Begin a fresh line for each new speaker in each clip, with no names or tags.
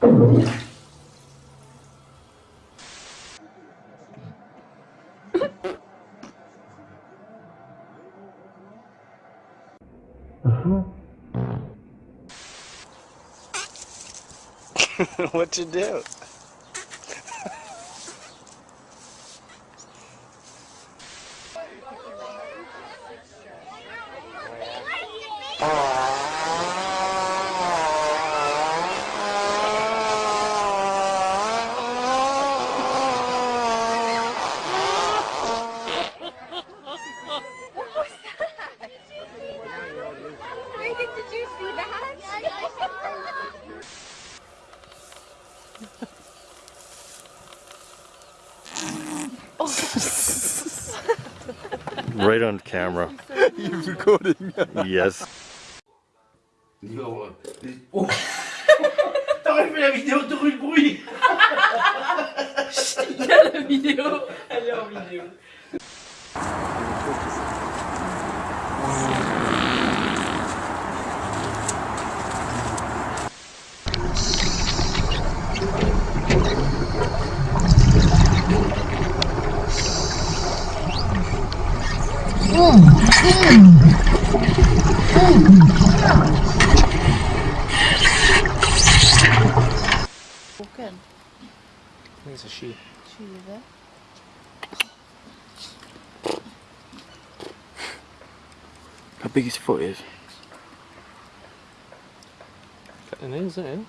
what you do?
Right on camera.
You're recording.
Yes.
Oh. T'aurais fait la vidéo de rue bruit
la vidéo, elle est en vidéo.
Boken.
I think it's a she.
20.
How big his foot is? It is, isn't it?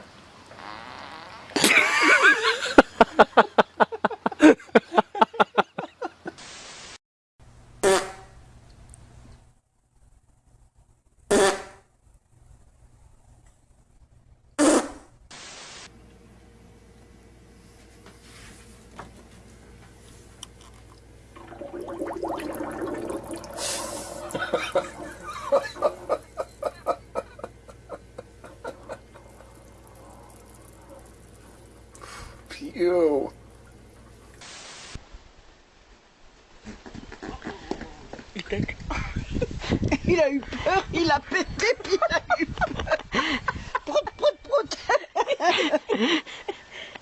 Ew.
Il a eu peur, il a pété, puis il a eu peur. Prout, prout, prout.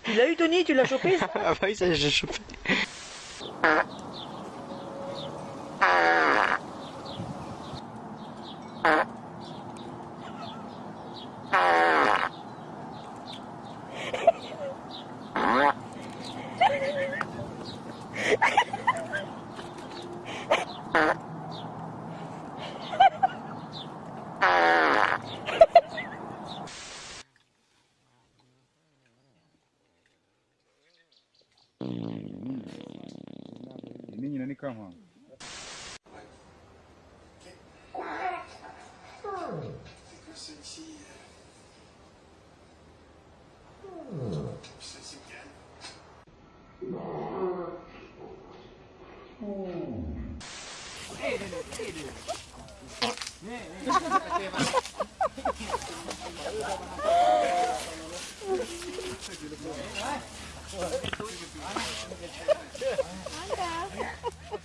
Tu l'as eu, Tony Tu l'as chopé? Ça
Ah bah oui, ça j'ai chopé.
Ini nyanyi kamu.
Sentia. Sentia Manda.